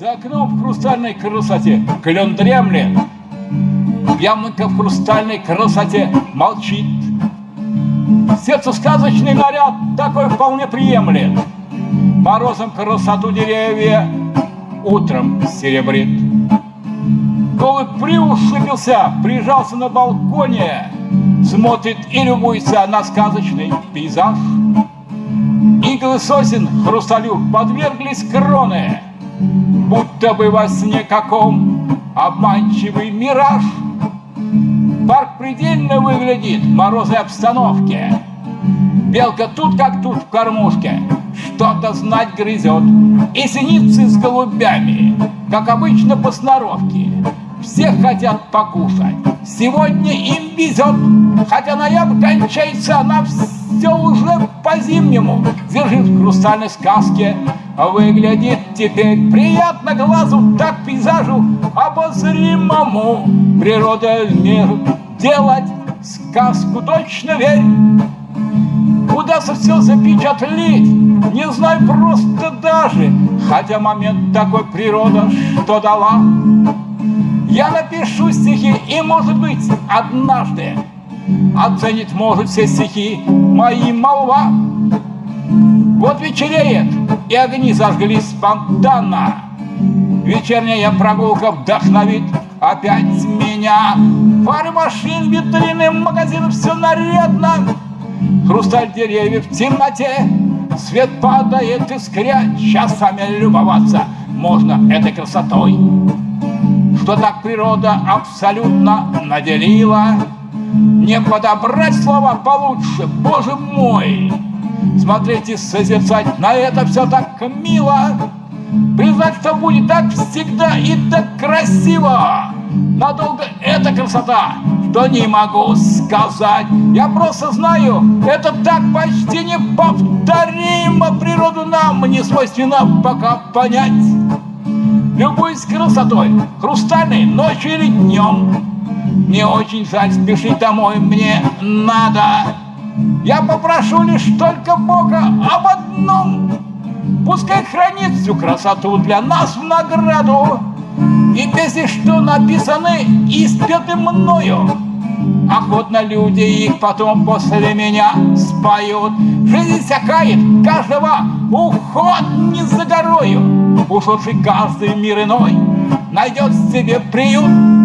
в хрустальной красоте клен дремлет, Ямонка в хрустальной красоте молчит. Сердце сказочный наряд такой вполне приемлет. Морозом красоту деревья утром серебрит. Голубь приушибился, прижался на балконе, Смотрит и любуется на сказочный пейзаж. Иглы сосен хрусталю подверглись кроны, Будто бы во сне каком обманчивый мираж. Парк предельно выглядит в морозной обстановке. Белка тут как тут в кормушке, что-то знать грызет. И синицы с голубями, как обычно по сноровке. Все хотят покушать, сегодня им везет, Хотя ноябрь кончается, она все уже по-зимнему Держит в хрустальной сказке, выглядит теперь приятно глазу, так пейзажу обозримому. Природа мир делать сказку точно верь. Удастся все запечатлеть, не знаю просто даже, Хотя момент такой природа, что дала. Я напишу стихи, и, может быть, однажды Оценит, может, все стихи мои молва. Вот вечереет, и огни зажглись спонтанно. Вечерняя прогулка вдохновит опять меня. Фары машин, витрины, магазин, все нарядно. Хрусталь деревьев в темноте, свет падает искря. Часами любоваться можно этой красотой, что так природа абсолютно наделила. Не подобрать слова получше, боже мой! Смотреть и созерцать, на это все так мило. Признать, что будет так всегда и так красиво. Надолго эта красота, что не могу сказать. Я просто знаю, это так почти неповторимо. Природу нам не свойственно пока понять. Любуюсь красотой, хрустальной ночью или днем. Не очень жаль спешить домой мне надо. Я попрошу лишь только Бога об одном. Пускай хранит всю красоту для нас в награду. И песни, что написаны и спеты мною, Охотно люди их потом после меня споют. Жизнь всякает, каждого уход не за горою. Ушедший каждый мир иной найдет себе приют